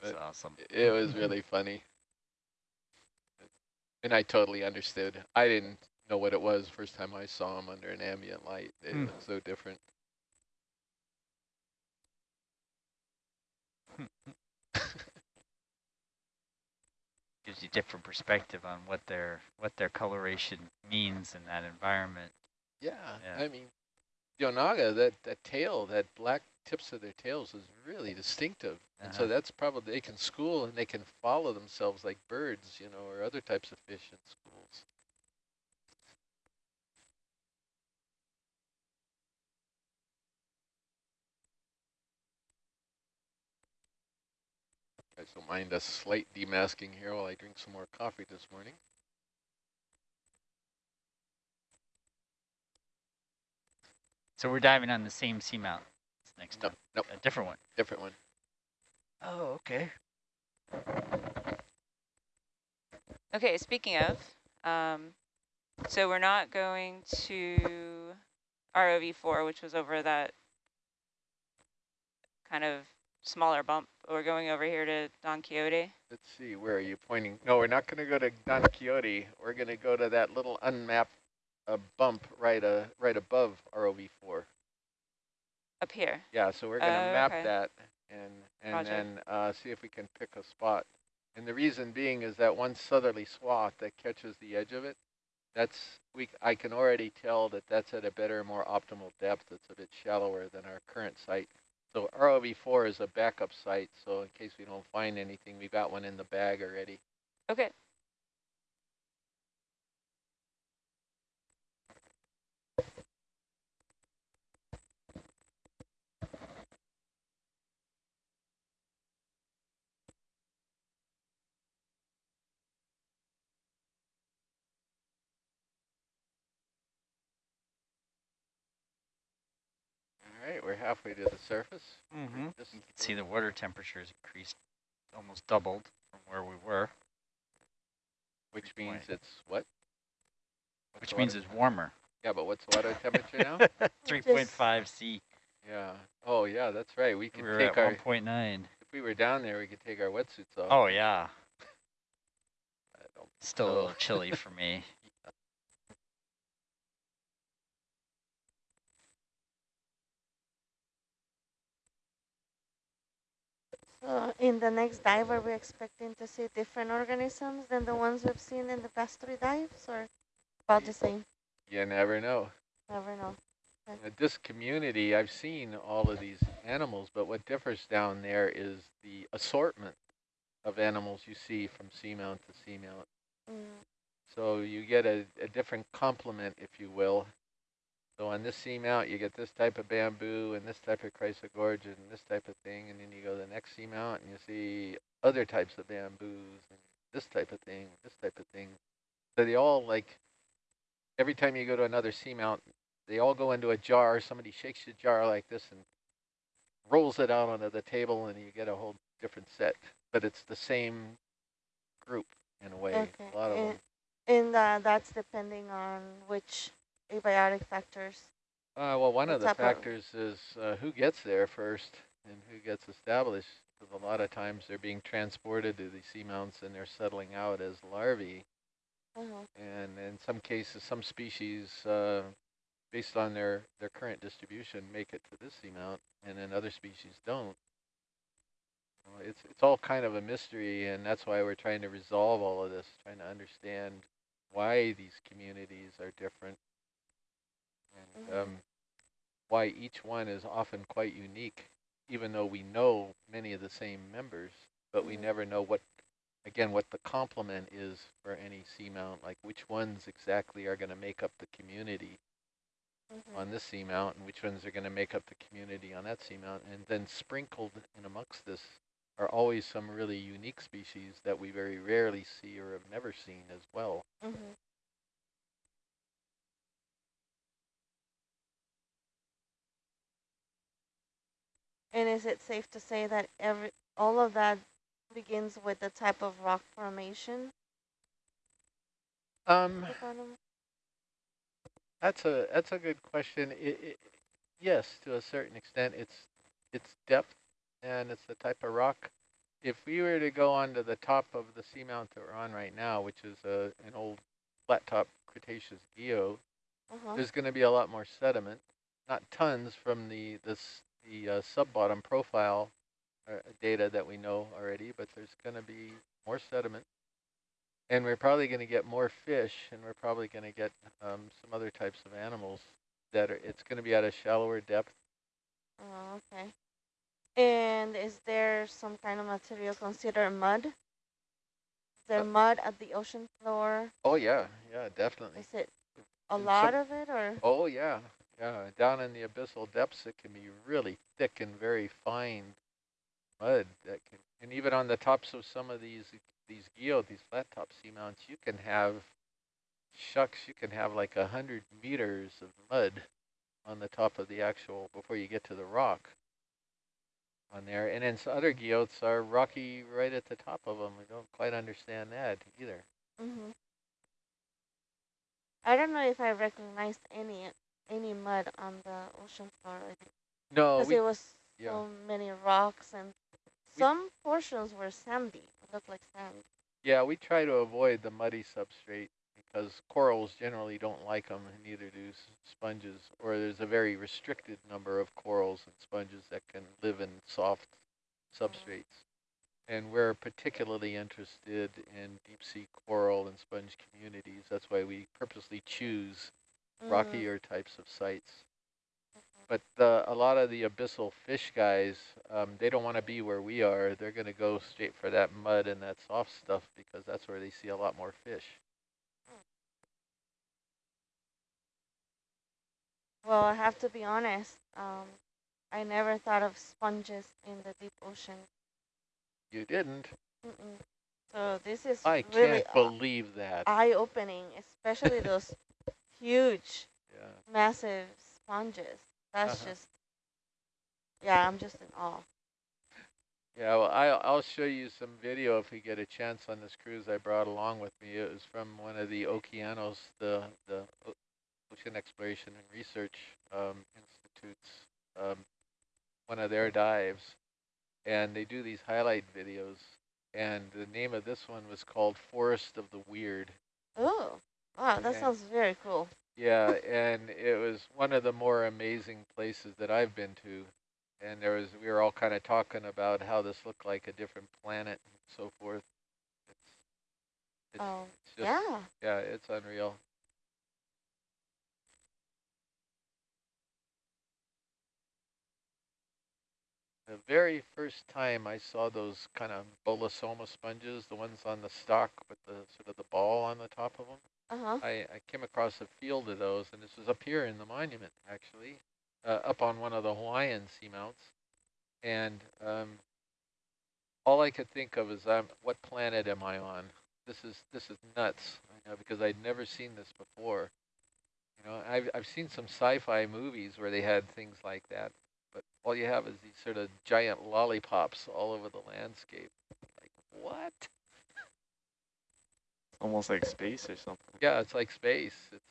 That's But awesome. It was really funny. And I totally understood. I didn't know what it was first time I saw him under an ambient light. It Hmm. looked so different. Gives you different perspective on what their what their coloration means in that environment. Yeah, Yeah. I mean, the onaga, that, that tail, that black tips of their tails is really distinctive. And so Uh-huh. that's probably, they can school and they can follow themselves like birds, you know, or other types of fish in schools. Guys don't mind a slight demasking here while I drink some more coffee this morning. So we're diving on the same seamount next up. time. nope, A different one. different one. Oh, okay. Okay, speaking of, um, so we're not going to ROV4, which was over that kind of smaller bump. We're going over here to Don Quixote. Let's see, where are you pointing? No, we're not going to go to Don Quixote. We're going to go to that little unmapped uh, bump right uh, right above ROV4. Up here. Yeah, so we're going to Oh, map okay. that and and Roger. then uh, see if we can pick a spot. And the reason being is that one southerly swath that catches the edge of it, that's we I can already tell that that's at a better, more optimal depth. It's a bit shallower than our current site. So ROV4 is a backup site, so in case we don't find anything, we've got one in the bag already. Okay. All right, we're halfway to the surface. Mm-hmm. You can see the water temperature has increased, almost doubled from where we were, which point. means it's what? What's which means it's warmer. yeah, but what's the water temperature now? 3.5 C. Yeah. Oh, yeah, that's right. We We could were take at our. 1.9. If we were down there, we could take our wetsuits off. Oh, yeah. I don't Still a little chilly for me. So in the next dive, are we expecting to see different organisms than the ones we've seen in the past three dives, or about the same? You never know. Never know. At this community, I've seen all of these animals, but what differs down there is the assortment of animals you see from seamount to seamount. Mm. So you get a, a different complement, if you will. So on this seamount, you get this type of bamboo and this type of chrysogorgia and this type of thing, and then you go to the next seamount and you see other types of bamboos and this type of thing, this type of thing. So they all like, every time you go to another seamount, they all go into a jar. Somebody shakes the jar like this and rolls it out onto the table, and you get a whole different set. But it's the same group in a way. Okay. A lot of and, them. and uh, that's depending on which abiotic factors. Uh, well, one of the factors is uh, who gets there first and who gets established. Because a lot of times they're being transported to these seamounts and they're settling out as larvae. Uh-huh. And in some cases, some species, uh, based on their, their current distribution, make it to this seamount, and then other species don't. Uh, It's, it's all kind of a mystery, and that's why we're trying to resolve all of this, trying to understand why these communities are different, and Mhm. um, why each one is often quite unique, even though we know many of the same members, but we Mhm. never know what, again, what the complement is for any seamount, like which ones exactly are going to make up the community Mhm. on this seamount and which ones are going to make up the community on that seamount. And then sprinkled in amongst this are always some really unique species that we very rarely see or have never seen as well. Mhm. And is it safe to say that every all of that begins with the type of rock formation? Um, at the bottom? that's a that's a good question. It, it, yes, to a certain extent, it's it's depth and it's the type of rock. if we were to go onto the top of the seamount that we're on right now, which is a, an old flat top Cretaceous guyot, Uh-huh. there's going to be a lot more sediment, not tons from the this the uh, sub-bottom profile uh, data that we know already, but there's going to be more sediment, and we're probably going to get more fish, and we're probably going to get um, some other types of animals that are. It's going to be at a shallower depth. Oh, okay. And is there some kind of material considered mud? Is there Uh, mud at the ocean floor? Oh yeah, yeah, definitely. Is it a lot some- of it or? Oh yeah, yeah. Down in the abyssal depths, it can be really thick and very fine mud that can, and even on the tops of some of these these guyot, these flat top seamounts, you can have shucks. You can have like a hundred meters of mud on the top of the actual before you get to the rock on there. And then some other guyots are rocky right at the top of them. We don't quite understand that either. hmm I don't know if I recognized any any mud on the ocean floor No, because we, it was yeah. so many rocks and We- some portions were sandy. It looked like sand. Yeah, we try to avoid the muddy substrate because corals generally don't like them, and neither do s- sponges. Or there's a very restricted number of corals and sponges that can live in soft mm-hmm. substrates. And we're particularly interested in deep sea coral and sponge communities. That's why we purposely choose Mm, rockier types of sites. But uh, a lot of the abyssal fish guys, um, they don't want to be where we are. They're going to go straight for that mud and that soft stuff because that's where they see a lot more fish. Well, I have to be honest. Um, I never thought of sponges in the deep ocean. You didn't? Mm-mm. So this is I really can't believe that. eye-opening, especially those huge, yeah. massive sponges. That's Uh-huh. just, yeah, I'm just in awe. Yeah, well, I, I'll show you some video if we get a chance on this cruise I brought along with me. It was from one of the Okeanos, the, the Ocean Exploration and Research um, Institutes, um, one of their dives. And they do these highlight videos. And the name of this one was called Forest of the Weird. Oh, wow, that Okay. sounds very cool. Yeah, and it was one of the more amazing places that I've been to. And there was, we were all kind of talking about how this looked like a different planet and so forth. It's, it's, Oh, it's just, yeah. yeah, it's unreal. The very first time I saw those kind of bolosoma sponges, the ones on the stalk with the sort of the ball on the top of them, Uh-huh. I, I came across a field of those, and this was up here in the monument, actually, uh, up on one of the Hawaiian seamounts. And um, all I could think of is, um, what planet am I on? This is this is nuts, you know, because I'd never seen this before. You know, I've I've seen some sci-fi movies where they had things like that, but all you have is these sort of giant lollipops all over the landscape. Like what? Almost like space or something. Yeah, it's like space. It's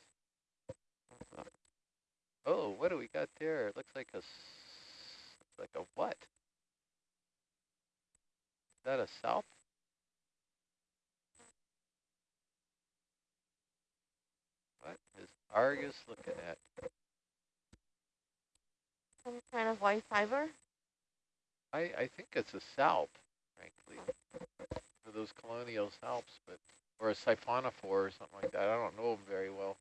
oh, what do we got there? It looks like a s- like a what? Is that a south? What is Argus looking at? Some kind of white fiber. I I think it's a salp, frankly, for those colonial salps, but or a siphonophore or something like that. I don't know them very well.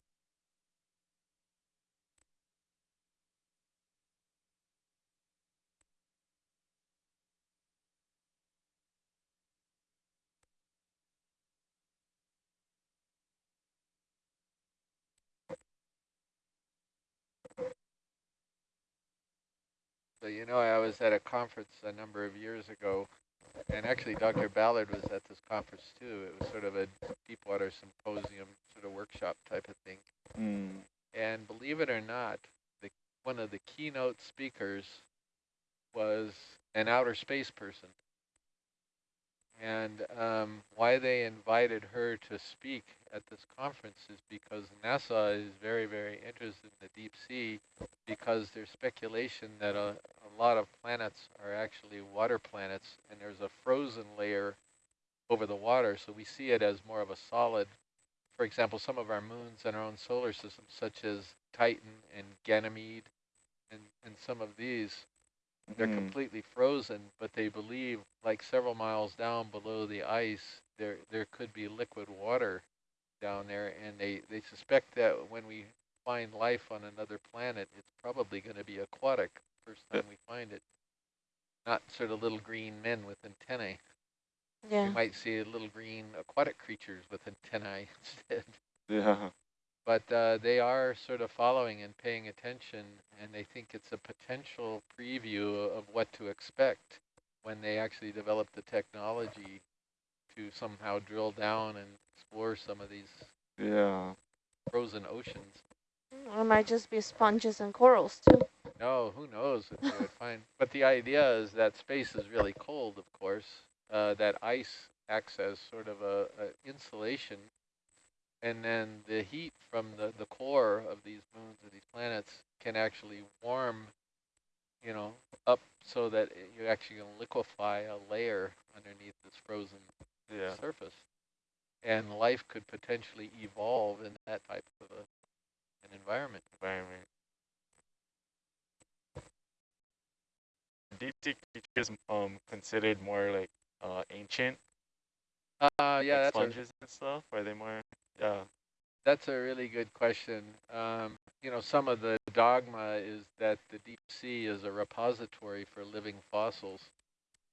So you know, I was at a conference a number of years ago, and actually Dr. Ballard was at this conference too. It was sort of a deepwater symposium, sort of workshop type of thing. Mm. And believe it or not, the one of the keynote speakers was an outer space person. And um, why they invited her to speak at this conference is because NASA is very, very interested in the deep sea because there's speculation that a, a lot of planets are actually water planets and there's a frozen layer over the water. So we see it as more of a solid. For example, some of our moons in our own solar system, such as Titan and Ganymede and, and some of these, they're Mm. completely frozen, but they believe like several miles down below the ice, there there could be liquid water down there, and they, they suspect that when we find life on another planet, it's probably going to be aquatic first time we find it. Not sort of little green men with antennae. Yeah. We might see little green aquatic creatures with antennae instead. Yeah. But uh, they are sort of following and paying attention, and they think it's a potential preview of what to expect when they actually develop the technology to somehow drill down and explore some of these Yeah. frozen oceans. It might just be sponges and corals too. No, who knows what they would find. But the idea is that space is really cold, of course. Uh, that ice acts as sort of a, a insulation, and then the heat from the, the core of these moons or these planets can actually warm, you know, up so that it- you're actually going to liquefy a layer underneath this frozen Yeah. surface. And life could potentially evolve in that type of a, an environment. Environment. Deep sea creatures um considered more like uh ancient Uh, yeah, like sponges and stuff. Are they more? Yeah. That's a really good question. Um, you know, some of the dogma is that the deep sea is a repository for living fossils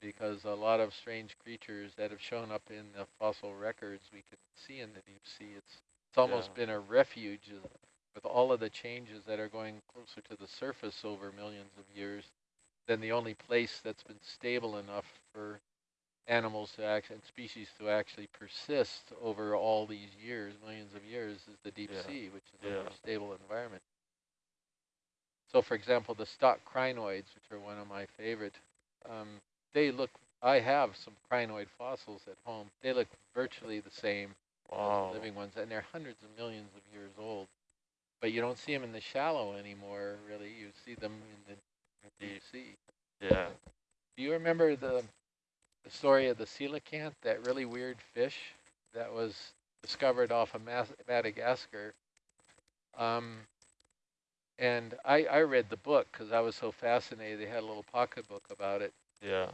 because a lot of strange creatures that have shown up in the fossil records we can see in the deep sea. It's, it's almost Yeah. been a refuge uh, with all of the changes that are going closer to the surface over millions of years. Then the only place that's been stable enough for animals to act and species to actually persist over all these years, millions of years, is the deep Yeah. sea, which is a more stable environment. So, for example, the stalk crinoids, which are one of my favorite, um, they look. I have some crinoid fossils at home. They look virtually the same as the living ones, and they're hundreds of millions of years old. But you don't see them in the shallow anymore, really. You see them in the deep sea. Yeah. Do you remember the, the story of the coelacanth, that really weird fish that was discovered off of Mas Madagascar? Um, and I, I read the book because I was so fascinated. They had a little pocketbook about it. Yeah.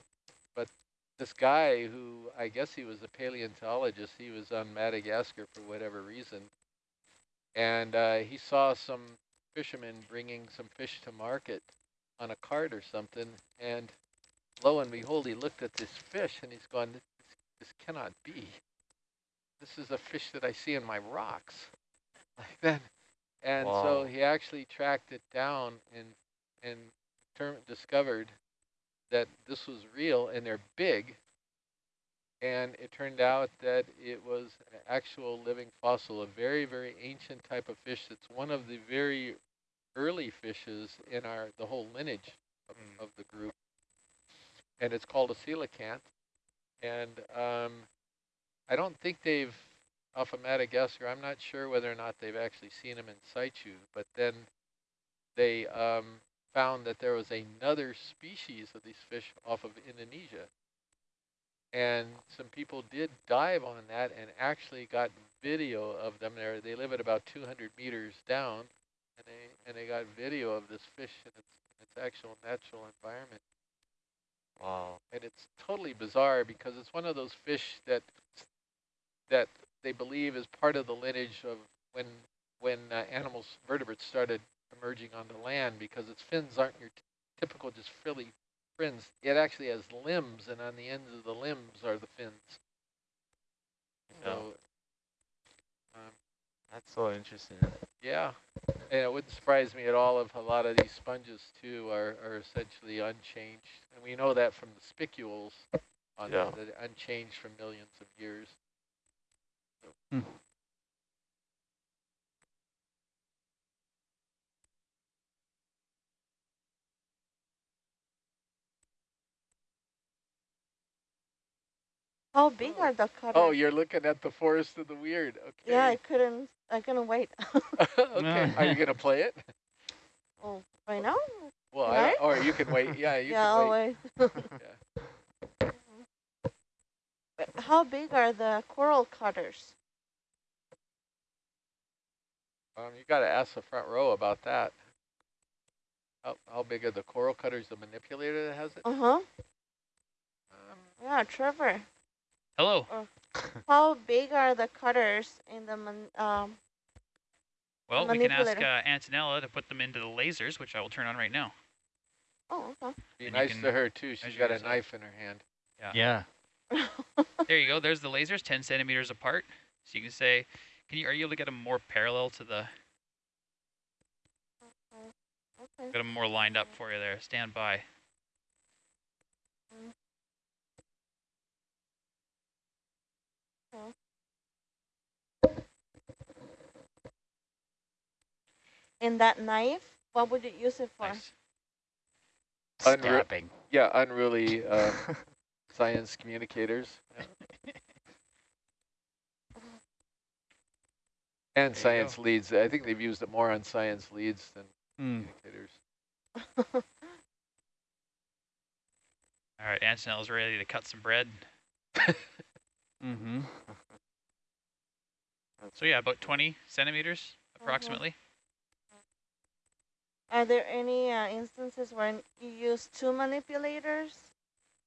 But this guy who, I guess he was a paleontologist, he was on Madagascar for whatever reason. And uh, he saw some fishermen bringing some fish to market on a cart or something. And lo and behold, he looked at this fish and he's going, this, this cannot be. This is a fish that I see in my rocks. Like that. And so he actually tracked it down and and term, discovered that this was real and they're big. And it turned out that it was an actual living fossil, a very, very ancient type of fish that's one of the very early fishes in our the whole lineage of, Mm. of the group. And it's called a coelacanth. And um, I don't think they've, off of Madagascar, I'm not sure whether or not they've actually seen them in situ, but then they um, found that there was another species of these fish off of Indonesia. And some people did dive on that and actually got video of them there. They live at about 200 meters down, and they and they got video of this fish in its, in its actual natural environment. Wow. And it's totally bizarre because it's one of those fish that that they believe is part of the lineage of when when uh, animals vertebrates started emerging onto land because its fins aren't your t- typical just frilly fins. It actually has limbs, and on the ends of the limbs are the fins. So, um, That's so interesting. yeah, and it wouldn't surprise me at all if a lot of these sponges too are, are essentially unchanged, and we know that from the spicules on Yeah. that they're unchanged for millions of years. Hmm. How big are the cutters? Oh, you're looking at the forest of the weird. Okay. Yeah, I couldn't, I couldn't wait. okay. Are you gonna play it? oh, right now? Well, I, or you can wait. Yeah, you yeah, can I'll wait. wait. But How big are the coral cutters? Um, you got to ask the front row about that. How, how big are the coral cutters? The manipulator that has it? Uh-huh. Um, Yeah, Trevor. Hello. How big are the cutters in the man, um? Well, we can ask uh, Antonella to put them into the lasers, which I will turn on right now. Oh, okay. be And nice can to her too. She's got a yourself. knife in her hand. Yeah. yeah. There you go. There's the lasers, 10 centimeters apart. So you can say, can you, are you able to get them more parallel to the, okay. get them more lined up for you there. Stand by. And that knife, what would you use it for? Nice. Unre- Stabbing. Yeah, unruly uh, science communicators. And There science leads. I think they've used it more on science leads than Hmm. communicators. All right, Antonella's ready to cut some bread. Mm-hmm. So yeah, about 20 centimeters approximately. Are there any uh, instances where you use two manipulators?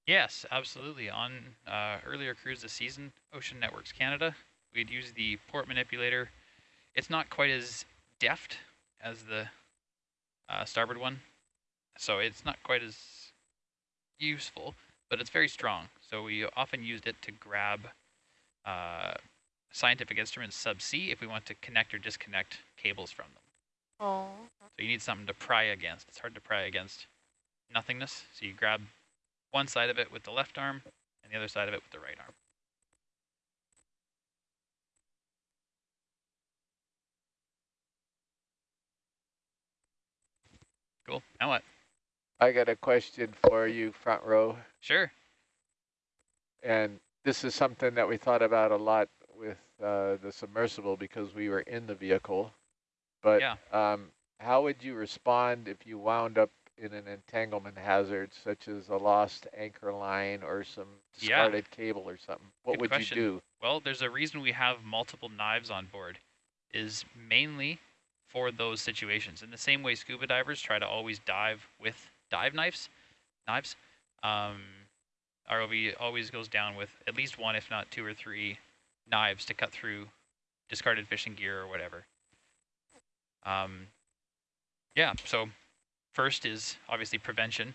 Yes, absolutely. On uh, earlier cruise this season, Ocean Networks Canada, we'd use the port manipulator. It's not quite as deft as the uh, starboard one, so it's not quite as useful, but it's very strong. So we often used it to grab uh, scientific instruments subsea if we want to connect or disconnect cables from them. Oh, So you need something to pry against. It's hard to pry against nothingness. So you grab one side of it with the left arm and the other side of it with the right arm. Cool. Now what? I got a question for you, front row. Sure. And this is something that we thought about a lot with uh, the submersible because we were in the vehicle. But Yeah. um, how would you respond if you wound up in an entanglement hazard, such as a lost anchor line or some Yeah. discarded cable or something? What Good would question. you do? Well, there's a reason we have multiple knives on board is mainly for those situations. In the same way scuba divers try to always dive with dive knives, knives, um, ROV always goes down with at least one, if not two or three knives to cut through discarded fishing gear or whatever. Um, yeah, so first is obviously prevention.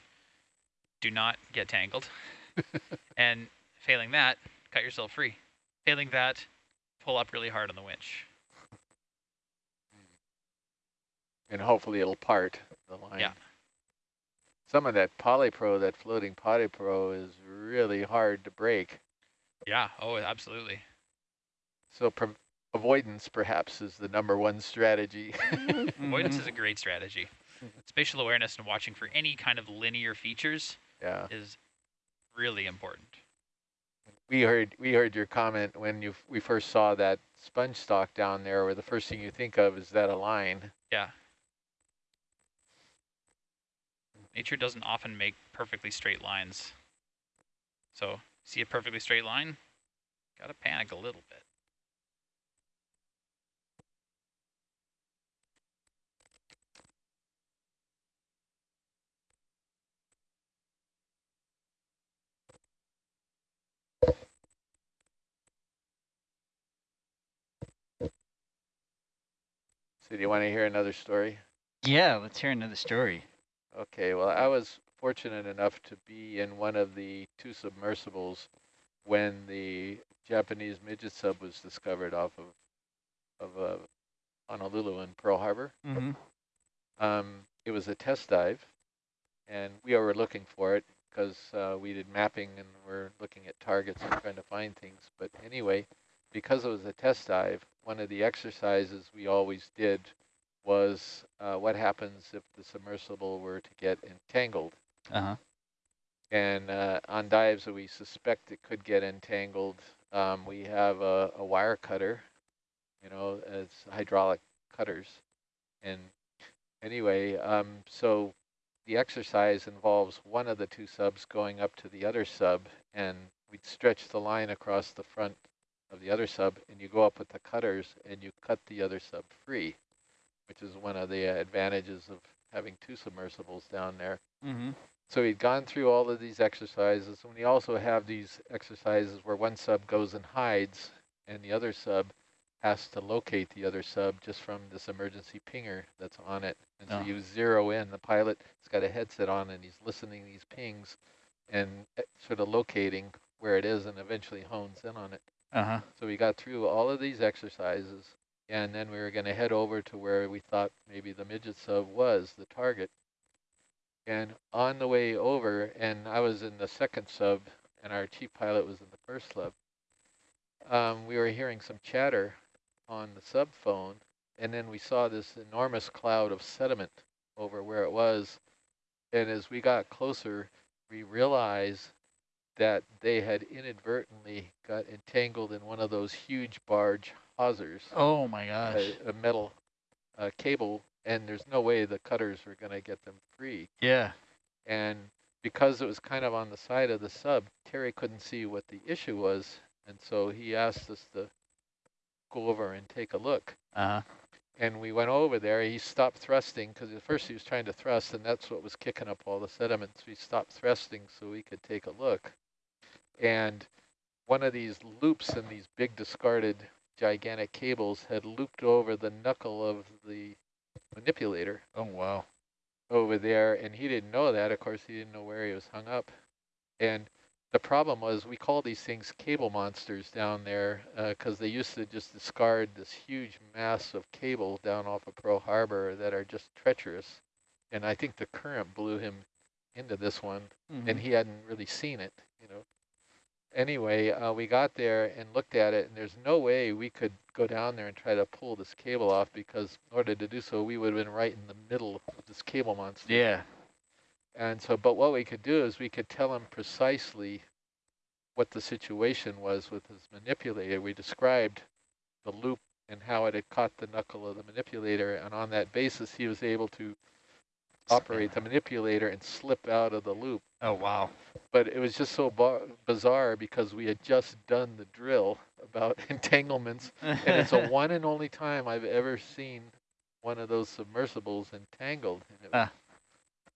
Do not get tangled. and failing that, cut yourself free. Failing that, pull up really hard on the winch. And hopefully it'll part the line. Yeah. Some of that polypro, that floating polypro is really hard to break. Yeah, oh, absolutely. So pre avoidance perhaps is the number one strategy. Avoidance Mm-hmm. is a great strategy. Spatial awareness and watching for any kind of linear features yeah. is really important. We heard we heard your comment when you we first saw that sponge stalk down there where the first thing you think of is that a line. Yeah. Nature doesn't often make perfectly straight lines. So, see a perfectly straight line? Gotta panic a little bit. So do you want to hear another story? Yeah, let's hear another story. Okay, well, I was fortunate enough to be in one of the two submersibles when the Japanese midget sub was discovered off of of uh, Honolulu in Pearl Harbor. Mm-hmm. Um, it was a test dive, and we were looking for it because uh, we did mapping and we're looking at targets and trying to find things. But anyway, because it was a test dive, one of the exercises we always did was uh, what happens if the submersible were to get entangled. Uh-huh. And uh, on dives that we suspect it could get entangled, um, we have a, a wire cutter, you know, as hydraulic cutters. And anyway, um, so the exercise involves one of the two subs going up to the other sub, and we'd stretch the line across the front of the other sub, and you go up with the cutters, and you cut the other sub free, which is one of the advantages of having two submersibles down there. Mm-hmm. So we'd gone through all of these exercises, and we also have these exercises where one sub goes and hides, and the other sub has to locate the other sub just from this emergency pinger that's on it. And so Oh. you zero in, the pilot has got a headset on, and he's listening to these pings and eh, sort of locating where it is and eventually hones in on it. Uh-huh. So we got through all of these exercises, and then we were going to head over to where we thought maybe the midget sub was, the target. And on the way over, and I was in the second sub, and our chief pilot was in the first sub, um, we were hearing some chatter on the sub phone, and then we saw this enormous cloud of sediment over where it was. And as we got closer, we realized that they had inadvertently got entangled in one of those huge barge hawsers, Oh my gosh. a, a metal uh, cable, and there's no way the cutters were going to get them free. Yeah. And because it was kind of on the side of the sub, Terry couldn't see what the issue was, and so he asked us to go over and take a look. Uh-huh. And we went over there. He stopped thrusting because at first he was trying to thrust, and that's what was kicking up all the sediments. We stopped thrusting so we could take a look. And one of these loops in these big discarded gigantic cables had looped over the knuckle of the manipulator Oh wow. over there, and he didn't know that. Of course, he didn't know where he was hung up. And the problem was we call these things cable monsters down there because they used to just discard this huge mass of cable down off of Pearl Harbor that are just treacherous. And I think the current blew him into this one, Mm-hmm. and he hadn't really seen it, you know. Anyway, uh, we got there and looked at it, and there's no way we could go down there and try to pull this cable off because in order to do so, we would have been right in the middle of this cable monster. yeah. And so, but what we could do is we could tell him precisely what the situation was with his manipulator. We described the loop and how it had caught the knuckle of the manipulator, and on that basis, he was able to operate the manipulator and slip out of the loop. Oh wow. But it was just so bizarre because we had just done the drill about entanglements, and it's a one and only time I've ever seen one of those submersibles entangled. And, Ah.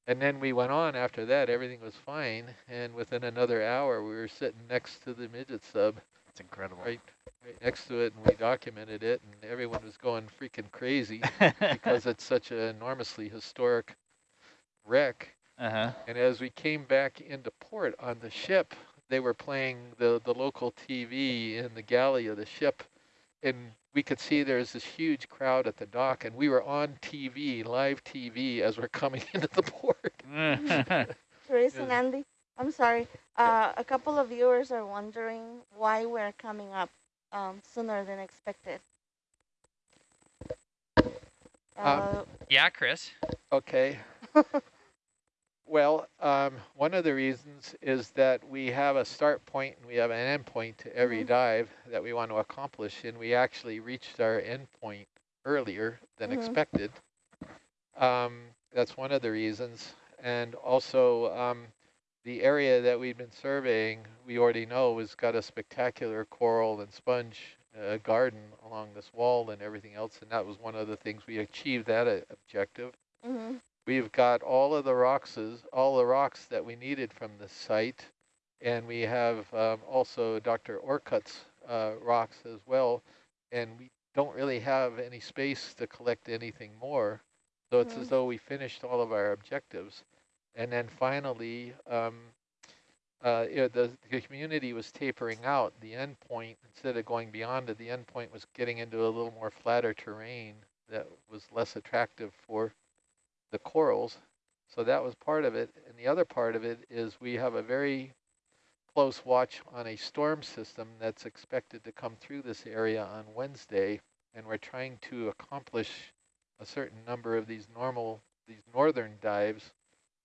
and then we went on after that, everything was fine, and within another hour we were sitting next to the midget sub, It's incredible. right, right next to it, and we documented it, and everyone was going freaking crazy because it's such an enormously historic wreck. uh-huh. And as we came back into port on the ship, they were playing the, the local TV in the galley of the ship. And we could see there's this huge crowd at the dock, and we were on TV, live TV, as we're coming into the port. Trace Yes. and Andy, I'm sorry. Uh, a couple of viewers are wondering why we're coming up um, sooner than expected. Uh, Yeah, Chris. Okay. well, um, one of the reasons is that we have a start point and we have an end point to every Mhm. dive that we want to accomplish, and we actually reached our end point earlier than Mhm. expected. Um, that's one of the reasons. And also, um, the area that we've been surveying, we already know has got a spectacular coral and sponge uh, garden along this wall and everything else, and that was one of the things we achieved that uh, objective. hmm We've got all of the rocks, all the rocks that we needed from the site, and we have um, also Dr. Orcutt's uh, rocks as well, and we don't really have any space to collect anything more. So it's Mhm. as though we finished all of our objectives. And then finally, um, uh, you know, the, the community was tapering out. The end point, instead of going beyond it, the end point was getting into a little more flatter terrain that was less attractive for the corals. So that was part of it. And the other part of it is we have a very close watch on a storm system that's expected to come through this area on Wednesday. And we're trying to accomplish a certain number of these normal, these northern dives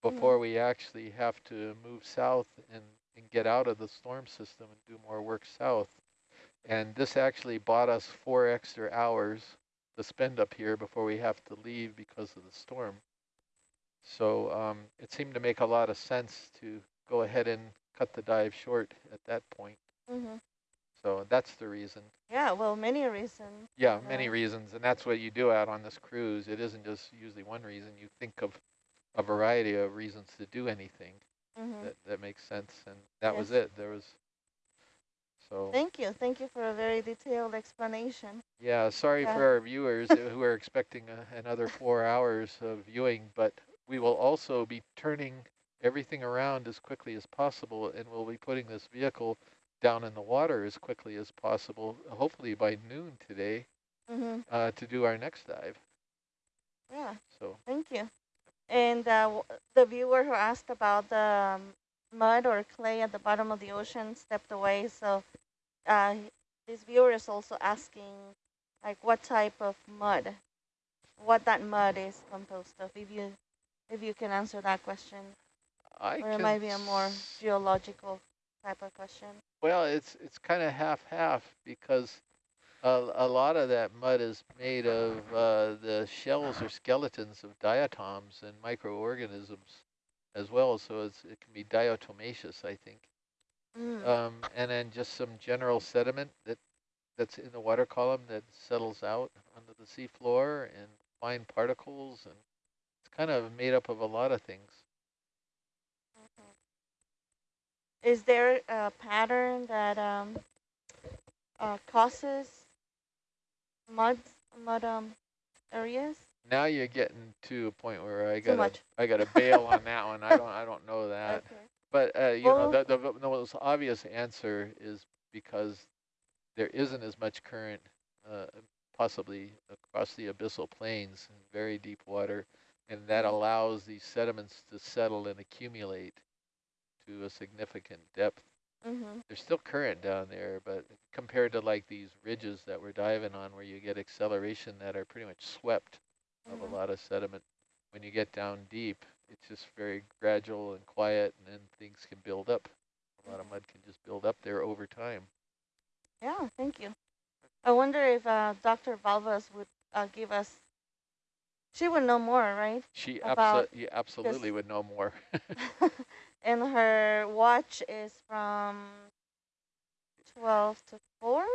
before mm. we actually have to move south and, and get out of the storm system and do more work south. And this actually bought us four extra hours to spend up here before we have to leave because of the storm. So um, it seemed to make a lot of sense to go ahead and cut the dive short at that point. Mm-hmm. So that's the reason. Yeah, well, many reasons. Yeah, many reasons, and that's what you do out on this cruise. It isn't just usually one reason. You think of a variety of reasons to do anything Mm-hmm. that, that makes sense, and that was it. There was, so, Thank you. Thank you for a very detailed explanation. yeah, sorry Yeah. for our viewers who are expecting a, another four hours of viewing, but we will also be turning everything around as quickly as possible, and we'll be putting this vehicle down in the water as quickly as possible, hopefully by noon today, Mm-hmm. uh, to do our next dive. Yeah. So. Thank you. And uh, w- the viewer who asked about the um, mud or clay at the bottom of the ocean stepped away. So uh, this viewer is also asking, like, what type of mud, what that mud is composed of. If you, if you can answer that question, I or it might be a more geological type of question. Well, it's it's kind of half half because a, a lot of that mud is made of uh, the shells or skeletons of diatoms and microorganisms as well. So it's, it can be diatomaceous, I think. Mm. Um, and then just some general sediment that that's in the water column that settles out onto the seafloor and fine particles and kind of made up of a lot of things. Is there a pattern that um, uh, causes mud mud um, areas? Now you're getting to a point where I gotta. I gotta bail on that one. I don't I don't know that. Okay. But uh, you Well- know the, the the most obvious answer is because there isn't as much current, uh, possibly across the abyssal plains very deep water, and that allows these sediments to settle and accumulate to a significant depth. Mm-hmm. There's still current down there, but compared to like these ridges that we're diving on, where you get acceleration that are pretty much swept of Mhm. a lot of sediment. When you get down deep, it's just very gradual and quiet, and then things can build up. A lot of mud can just build up there over time. Yeah, thank you. I wonder if uh, Dr. Valvas would uh, give us. She would know more, right? She abso- yeah, absolutely would know more. and her watch is from 12 to 4?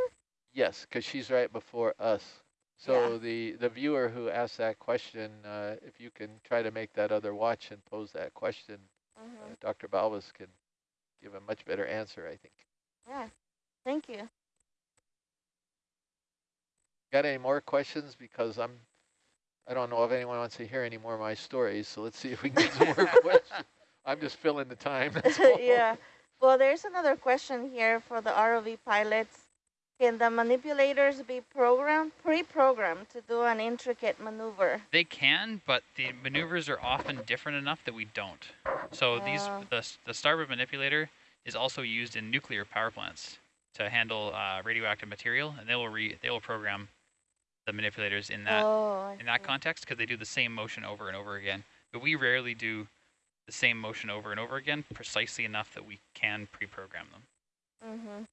yes, because she's right before us. So the, the viewer who asked that question, uh, if you can try to make that other watch and pose that question, Mm-hmm. uh, Dr. Balbas can give a much better answer, I think. Yeah, thank you. Got any more questions? Because I'm, I don't know if anyone wants to hear any more of my stories. So let's see if we can get some more questions. I'm just filling the time. That's all. yeah. Well, there's another question here for the ROV pilots. Can the manipulators be programmed, pre-programmed to do an intricate maneuver? They can, but the maneuvers are often different enough that we don't. So these Ah. the the starboard manipulator is also used in nuclear power plants to handle uh, radioactive material, and they will re they will program the manipulators in that oh, in that context because they do the same motion over and over again. But we rarely do the same motion over and over again precisely enough that we can pre-program them. Mm-hmm.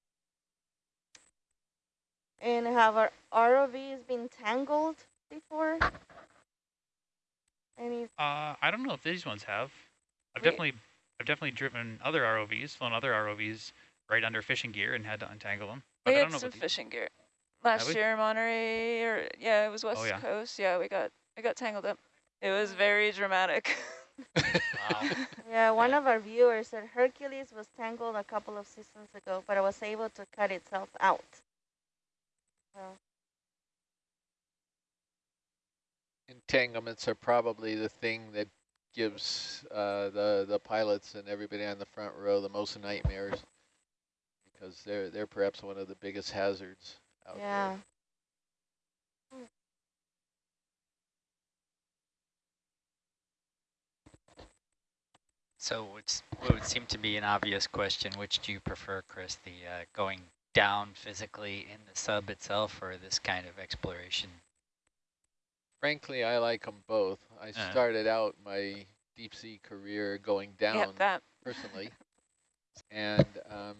And have our ROVs been tangled before? Any? Uh, I don't know if these ones have. I've We- definitely I've definitely driven other ROVs, flown other ROVs right under fishing gear and had to untangle them. But We I had don't know some about fishing gear last year in Monterey, or yeah, it was West Oh, yeah. Coast. Yeah, we got we got tangled up. It was very dramatic. Wow. Yeah, one of our viewers said Hercules was tangled a couple of seasons ago, but it was able to cut itself out. So, Entanglements are probably the thing that gives uh, the the pilots and everybody on the front row the most nightmares because they're they're perhaps one of the biggest hazards out yeah. there. So it's, what would seem to be an obvious question, which do you prefer, Chris? The uh, going down physically in the sub itself or this kind of exploration? Frankly, I like them both. I Uh. started out my deep sea career going down Yep, that. personally, and um,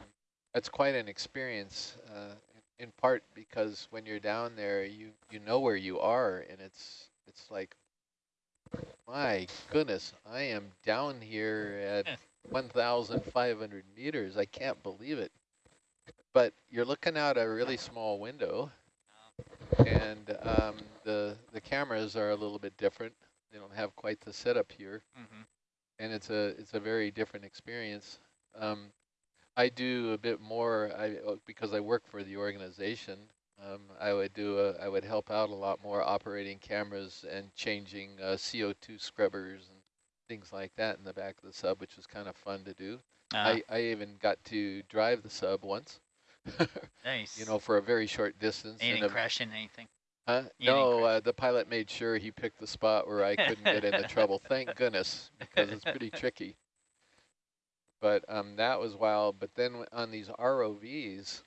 that's quite an experience. Uh, in, part because when you're down there, you you know where you are, and it's it's like, my goodness, I am down here at 1,500 meters. I can't believe it. But you're looking out a really small window, and um, the the cameras are a little bit different. They don't have quite the setup here Mm-hmm. and it's a it's a very different experience. Um, I do a bit more I uh, because I work for the organization. Um, I would do a, I would help out a lot more operating cameras and changing uh, CO2 scrubbers and things like that in the back of the sub, which was kind of fun to do. Uh, I, I even got to drive the sub once, nice. you know, for a very short distance. Ain't in it a- crashing anything? Huh? You No, uh, the pilot made sure he picked the spot where I couldn't get into trouble. Thank goodness, because it's pretty tricky. But um, that was wild. But then on these ROVs,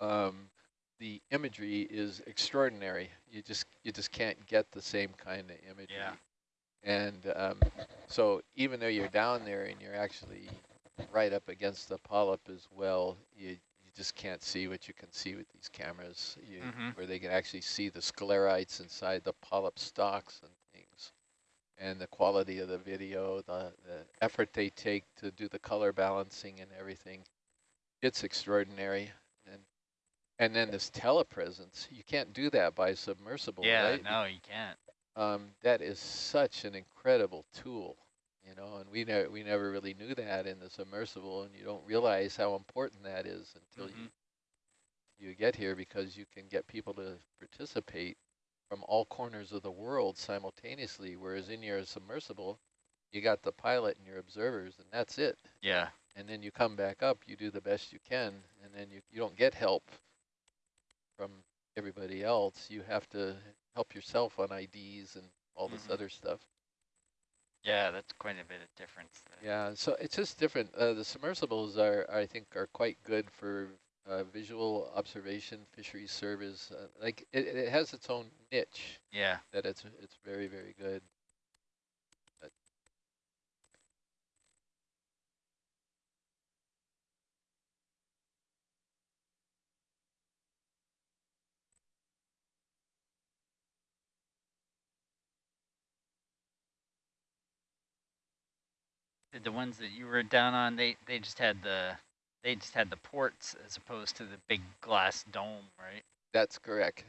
um, the imagery is extraordinary. You just you just can't get the same kind of imagery. Yeah. And um, so even though you're down there and you're actually right up against the polyp as well, you you just can't see what you can see with these cameras, you, Mhm. where they can actually see the sclerites inside the polyp stalks and things, and the quality of the video, the, the effort they take to do the color balancing and everything. It's extraordinary. And and then this telepresence, you can't do that by submersible, yeah, right? no, you can't. um, that is such an incredible tool, you know, and we never we never really knew that in the submersible, and you don't realize how important that is until Mhm. you you get here because you can get people to participate from all corners of the world simultaneously, whereas in your submersible, you got the pilot and your observers, and that's it. Yeah. And then you come back up, you do the best you can, and then you, you don't get help from everybody else. You have to help yourself on IDs and all this Mhm. other stuff. Yeah, that's quite a bit of difference. there. Yeah, so it's just different. Uh, the submersibles are, I think, are quite good for uh, visual observation, fisheries service. Uh, like it, it has its own niche Yeah. that it's it's very very good. But Did the ones that you were down on, they, they just had the they just had the ports as opposed to the big glass dome, right? That's correct.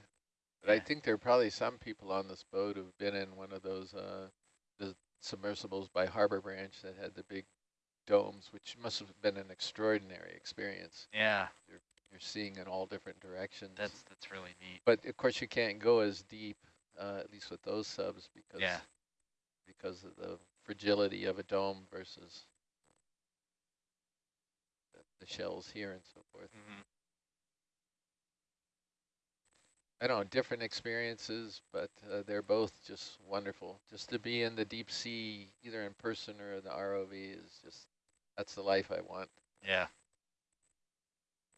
But I think there are probably some people on this boat who've been in one of those uh, the submersibles by Harbor Branch that had the big domes, which must have been an extraordinary experience. Yeah, You're seeing in all different directions. that's that's really neat. but of course you can't go as deep, uh, at least with those subs, because Yeah. because of the fragility of a dome versus the, shells here and so forth. hmm I don't know, different experiences, but uh, they're both just wonderful. Just to be in the deep sea, either in person or the ROV, is just that's the life I want. Yeah.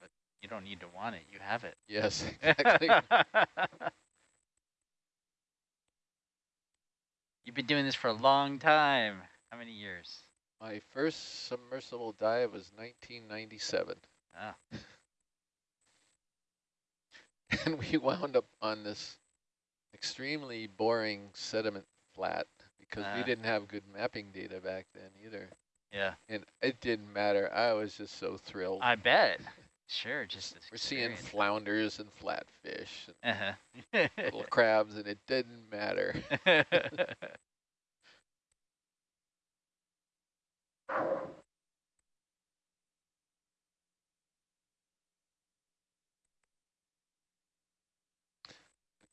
But you don't need to want it; you have it. Yes, exactly. You've been doing this for a long time. How many years? My first submersible dive was 1997, Ah, and we wound up on this extremely boring sediment flat because we Ah. didn't have good mapping data back then either. yeah. And it didn't matter. I was just so thrilled. I bet. Sure, just We're seeing flounders and flatfish and Uh-huh. little crabs, and it didn't matter.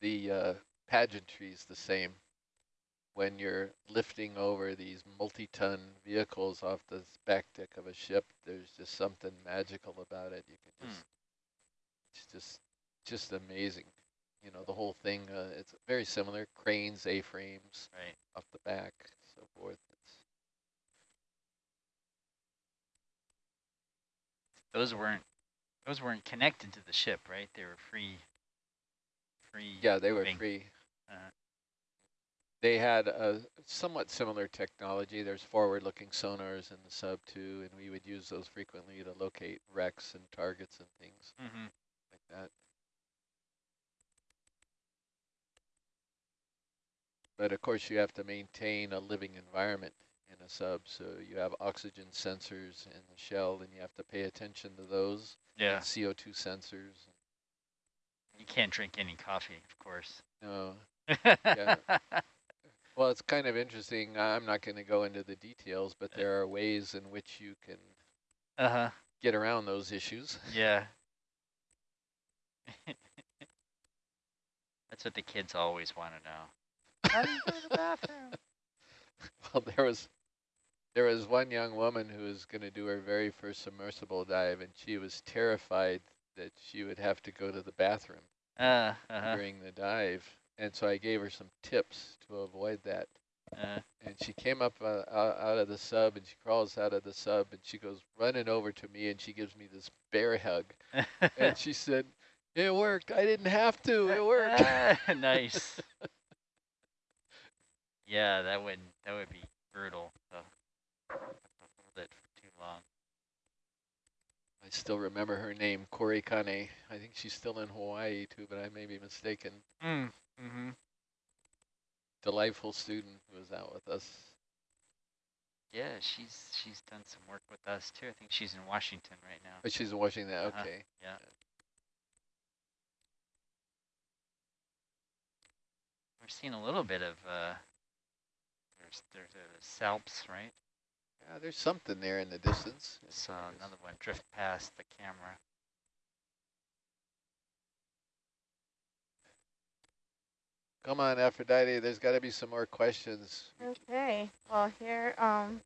The uh, pageantry is the same. When you're lifting over these multi-ton vehicles off the back deck of a ship, there's just something magical about it. You can just, it's just, just amazing. You know, the whole thing, uh, it's very similar, cranes, A-frames right. off the back, so forth. It's, Those weren't those weren't connected to the ship, right? They were free. Free. yeah, they were free. Uh, they had a somewhat similar technology. There's forward-looking sonars in the sub too, and we would use those frequently to locate wrecks and targets and things Mm-hmm. like that. But of course, you have to maintain a living environment in a sub, so you have oxygen sensors in the shell, and you have to pay attention to those. Yeah. CO2 sensors. You can't drink any coffee, of course. No, yeah. Well, it's kind of interesting. I'm not going to go into the details, but there are ways in which you can Uh-huh. get around those issues. Yeah. That's what the kids always want to know. How do you go to the bathroom? well, there was there was one young woman who was going to do her very first submersible dive, and she was terrified that she would have to go to the bathroom Uh, uh-huh. during the dive. And so I gave her some tips to avoid that. Uh, And she came up uh, out out of the sub, and she crawls out of the sub, and she goes running over to me, and she gives me this bear hug. and she said, it worked. I didn't have to. It worked. nice. yeah, that would that would be brutal. So hold it for too long. I still remember her name, Corey Kane. I think she's still in Hawaii too, but I may be mistaken. Mm. Mm-hmm. Delightful student who was out with us. Yeah, she's she's done some work with us too. I think she's in Washington right now. But she's watching that. Uh-huh. Okay. Yeah. We're seeing a little bit of uh there's there's a salps, right? Yeah, there's something there in the distance. Saw another one drift past the camera. Come on, Aphrodite. There's got to be some more questions. Okay, well here, um,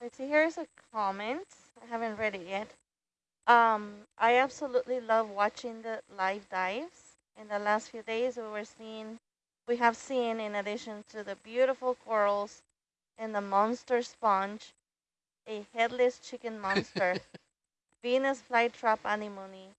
let's see, here's a comment. I haven't read it yet. Um, I absolutely love watching the live dives. In the last few days, we were seeing, we have seen, in addition to the beautiful corals and the monster sponge, a headless chicken monster, Venus flytrap anemone,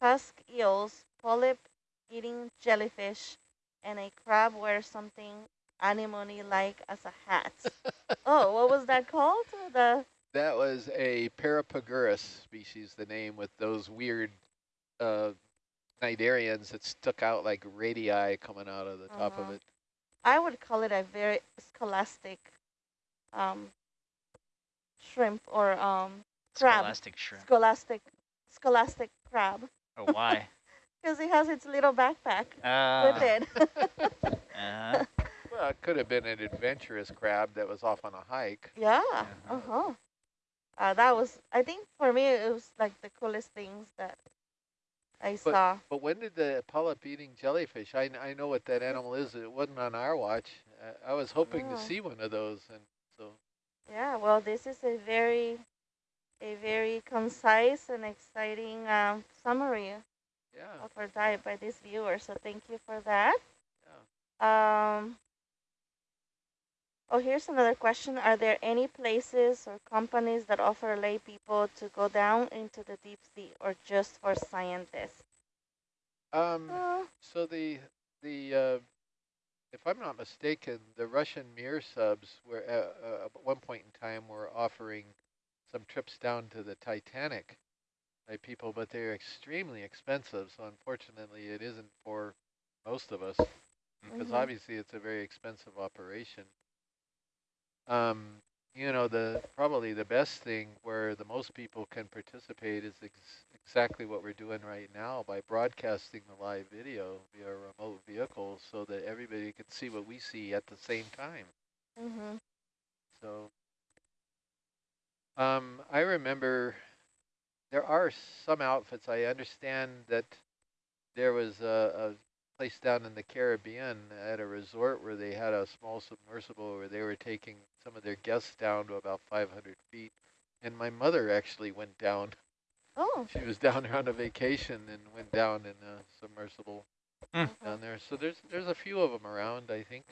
tusk eels, polyp-eating jellyfish, and a crab wears something anemone-like as a hat. oh, what was that called? The That was a Parapagurus species, the name with those weird uh, cnidarians that stuck out like radii coming out of the top of Uh-huh. it. I would call it a very scholastic um, shrimp or um, crab. Scholastic shrimp. Scholastic, scholastic crab, Oh, why? because it has its little backpack Uh, with it. uh, Well, it could have been an adventurous crab that was off on a hike. yeah. Uh-huh. Uh huh. Uh, that was, I think, for me, it was like the coolest things that I But- saw. But when did the polyp-eating jellyfish? I, I know what that animal is. It wasn't on our watch. I, I was hoping to Oh. see one of those, and so Yeah, well, this is a very, a very concise and exciting um, summary yeah. of our diet by this viewer. So thank you for that. Um, oh, here's another question. Are there any places or companies that offer lay people to go down into the deep sea or just for scientists? Um. Uh, So the the uh, if I'm not mistaken, the Russian Mir subs were uh, uh, at one point in time were offering some trips down to the Titanic by people, but they're extremely expensive. So unfortunately, it isn't for most of us because Mhm. obviously it's a very expensive operation. Um, you know, the probably the best thing where the most people can participate is ex exactly what we're doing right now by broadcasting the live video via a remote vehicle so that everybody can see what we see at the same time. mm-hmm. So um, I remember there are some outfits. I understand that there was a, a place down in the Caribbean at a resort where they had a small submersible where they were taking some of their guests down to about 500 feet. And my mother actually went down. Oh, She was down there on a vacation and went down in a submersible Hmm. down there. So there's there's a few of them around, I think.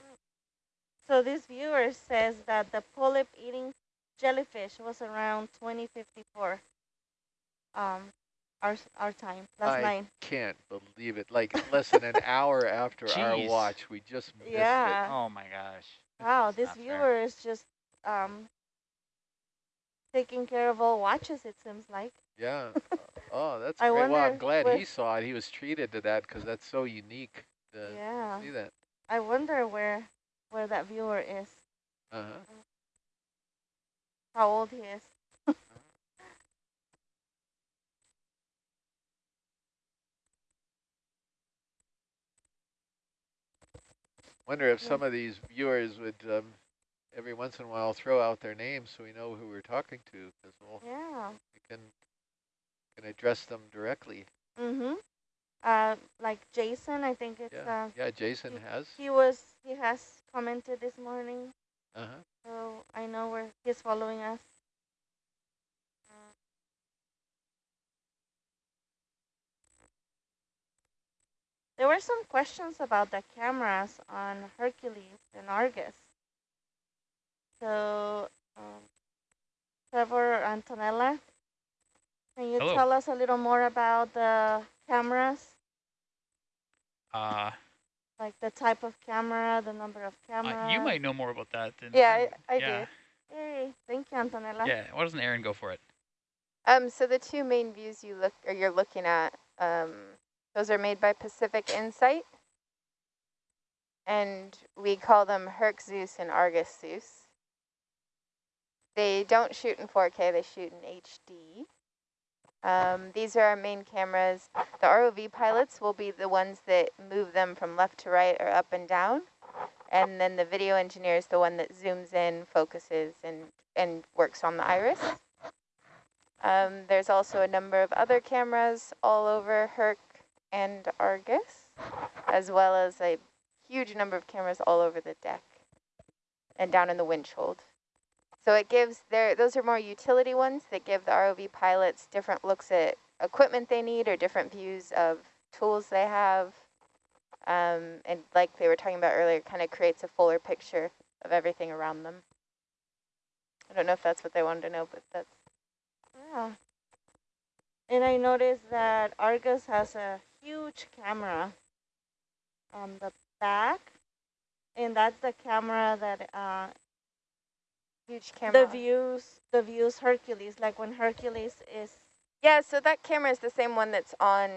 so this viewer says that the polyp-eating jellyfish was around 2054. Um, our our time last I night. can't believe it. Like less than an hour after our watch, we just missed Yeah. Oh my gosh. Wow, this not fair. viewer is just um taking care of all watches. It seems like. Yeah. Oh, that's I great. Well, I'm wonder glad he saw it. He was treated to that because that's so unique to yeah. see that. I wonder where where that viewer is. Uh huh. How old he is. Wonder if some of these viewers would um, every once in a while throw out their names so we know who we're talking to because we'll Yeah. we can can address them directly. Mhm. Uh, like Jason, I think it's Yeah. uh Yeah. Jason he- has. he was he has commented this morning, Uh huh. so I know where he's following us. There were some questions about the cameras on Hercules and Argus. So, um, Trevor Antonella, can you Hello. tell us a little more about the cameras? Uh, Like the type of camera, the number of uh, cameras? you might know more about that than Yeah, I, I yeah. do. Hey, thank you, Antonella. Yeah, why doesn't Aaron go for it? Um, so the two main views you look or you're looking at, um, those are made by Pacific Insight, and we call them Herc Zeus and Argus Zeus. They don't shoot in 4K; they shoot in HD. Um, these are our main cameras. The ROV pilots will be the ones that move them from left to right or up and down, and then the video engineer is the one that zooms in, focuses, and and works on the iris. Um, there's also a number of other cameras all over Herc and Argus, as well as a huge number of cameras all over the deck and down in the winch hold. So it gives their those are more utility ones that give the ROV pilots different looks at equipment they need or different views of tools they have. Um, and like they were talking about earlier, kind of creates a fuller picture of everything around them. I don't know if that's what they wanted to know, but that's Yeah. And I noticed that Argus has a huge camera on the back, and that's the camera that uh, huge camera. the views the views Hercules. Like when Hercules is Yeah, so that camera is the same one that's on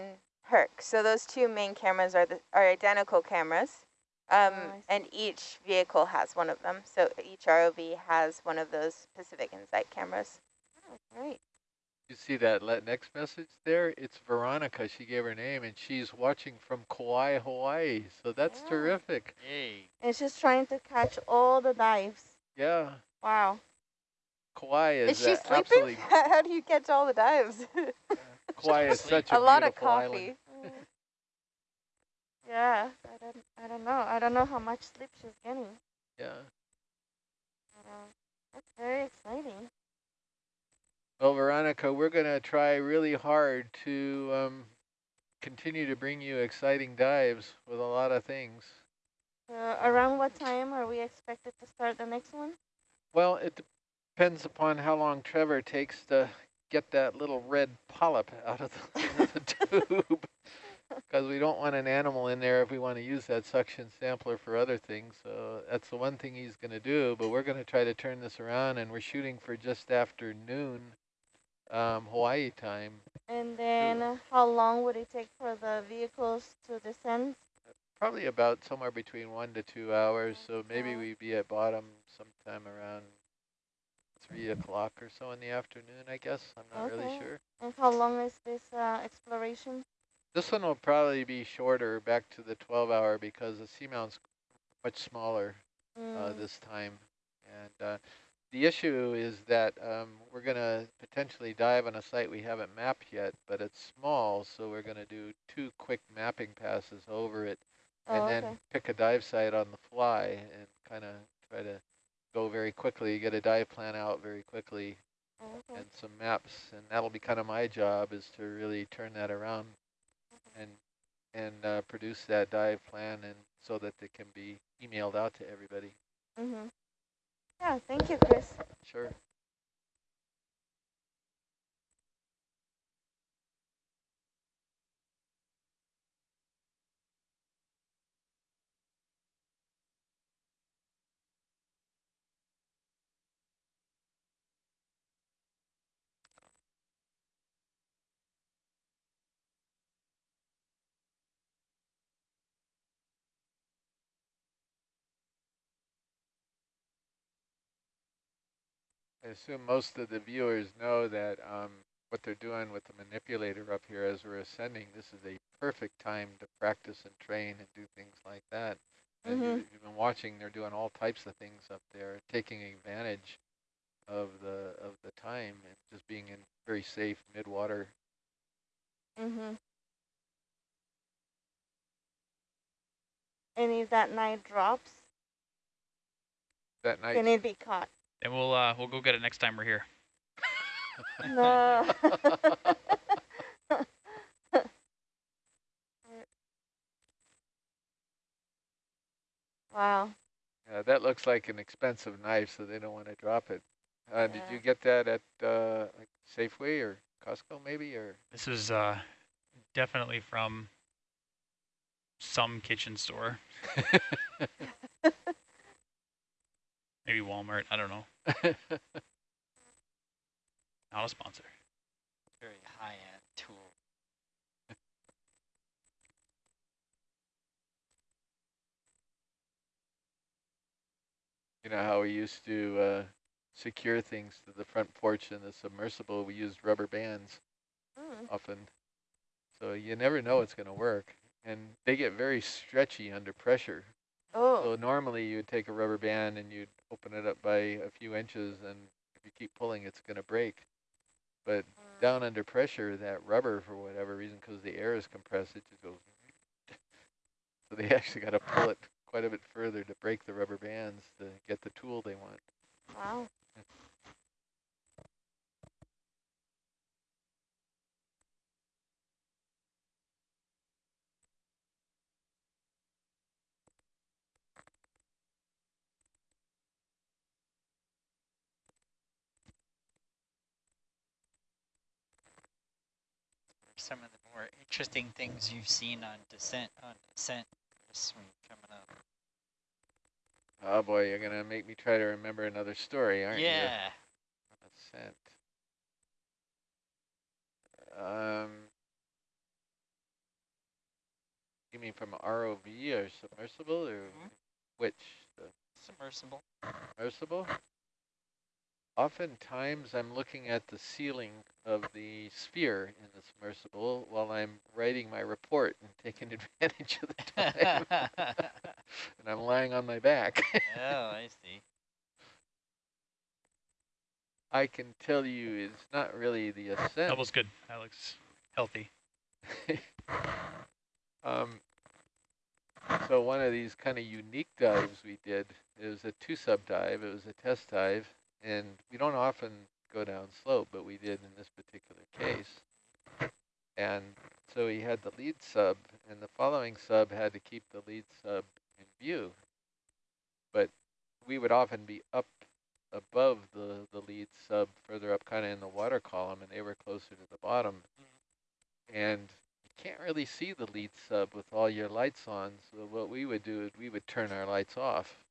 Herc. So those two main cameras are the, are identical cameras. Um, Oh, and each vehicle has one of them. So each ROV has one of those Pacific Insight cameras. oh, great. You see that le- next message there? It's Veronica. She gave her name, and she's watching from Kauai, Hawaii. So that's Yeah. terrific. Yay. And she's trying to catch all the dives. Yeah, Wow. Kauai is, Is she uh, sleeping? absolutely. How do you catch all the dives? Kauai is such a, a lot of coffee. island. Mm. yeah, I don't, I don't know. I don't know how much sleep she's getting. Yeah. Uh, that's very exciting. Well, Veronica, we're going to try really hard to um, continue to bring you exciting dives with a lot of things. Uh, around what time are we expected to start the next one? Well, it depends upon how long Trevor takes to get that little red polyp out of the, out of the tube. Because we don't want an animal in there if we want to use that suction sampler for other things. So that's the one thing he's going to do. But we're going to try to turn this around, and we're shooting for just after noon um, Hawaii time. And then uh, how long would it take for the vehicles to descend? Probably about somewhere between one to two hours. So maybe we'd be at bottom sometime around three o'clock or so in the afternoon, I guess. I'm not really Okay. sure. And how long is this uh, exploration? This one will probably be shorter back to the 12 hour because the seamount's much smaller uh, Mm, this time. And uh, the issue is that um, we're going to potentially dive on a site we haven't mapped yet, but it's small, so we're going to do two quick mapping passes over it and oh, then okay. pick a dive site on the fly and kind of try to go very quickly, get a dive plan out very quickly Oh, okay. and some maps, and that'll be kind of my job is to really turn that around and and uh, produce that dive plan and so that it can be emailed out to everybody. Mm-hmm. Yeah, thank you, Chris. Sure. I assume most of the viewers know that um, what they're doing with the manipulator up here as we're ascending, this is a perfect time to practice and train and do things like that. And you, Mhm. you've been watching, they're doing all types of things up there, taking advantage of the of the time and just being in very safe mid-water. Mm-hmm. And if that night drops, That night, can it be caught? And we'll uh, we'll go get it next time we're here. No. wow. Yeah, that looks like an expensive knife, so they don't want to drop it. Uh, Did you get that at uh, like Safeway or Costco maybe, or This is uh, definitely from some kitchen store, maybe Walmart. I don't know. Not a sponsor. Very high-end tool. you know how we used to uh, secure things to the front porch in the submersible? We used rubber bands Mm. often, so you never know it's going to work, and they get very stretchy under pressure. Oh. So normally you'd take a rubber band and you'd open it up by a few inches, and if you keep pulling, it's going to break. But Mm. down under pressure, that rubber, for whatever reason, because the air is compressed, it just goes. So they actually got to pull it quite a bit further to break the rubber bands to get the tool they want. Wow. Some of the more interesting things you've seen on descent on descent this week coming up. Oh boy, you're gonna make me try to remember another story, aren't you? yeah. Ascent. Um, you mean from ROV or submersible or Mhm. which? The Submersible. submersible? Oftentimes I'm looking at the ceiling of the sphere in the submersible while I'm writing my report and taking advantage of the time. and I'm lying on my back. oh, I see. I can tell you it's not really the ascent. That was good. That looks healthy. um, so one of these kind of unique dives we did, it was a two-sub dive, it was a test dive, and we don't often go down slope, but we did in this particular case. And so he had the lead sub, and the following sub had to keep the lead sub in view. But we would often be up above the, the lead sub, further up kind of in the water column, and they were closer to the bottom. And you can't really see the lead sub with all your lights on, so what we would do is we would turn our lights off.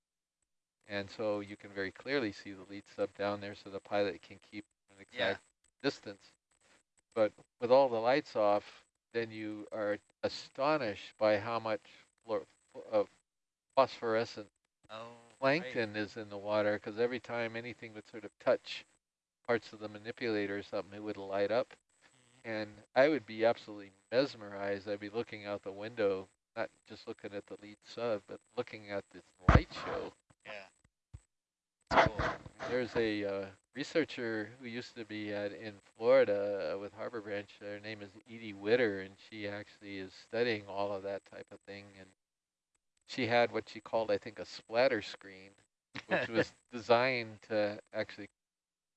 And so you can very clearly see the lead sub down there so the pilot can keep an Yeah. exact distance. But with all the lights off, then you are astonished by how much of uh, phosphorescent Oh, plankton is in the water because every time anything would sort of touch parts of the manipulator or something, it would light up. Mm-hmm. And I would be absolutely mesmerized. I'd be looking out the window, not just looking at the lead sub, but looking at this light show. Cool. There's a uh, researcher who used to be at in Florida uh, with Harbor Branch. Her name is Edie Widder, and she actually is studying all of that type of thing. And she had what she called, I think, a splatter screen, which was designed to actually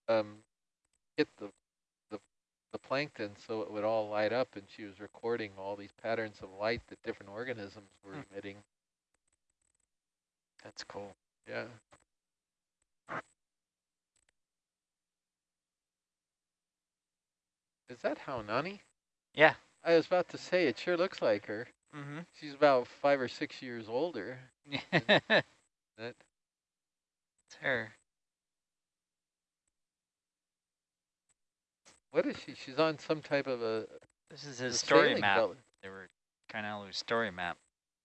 um, hit the, the the plankton so it would all light up. And she was recording all these patterns of light that different organisms were Hmm. emitting. That's cool. Yeah. Is that Haunani? Yeah. I was about to say, it sure looks like her. Mm-hmm. She's about five or six years older. that. it's her. What is she? She's on some type of a, This is a his story map. vel- They were Kainalu's story map.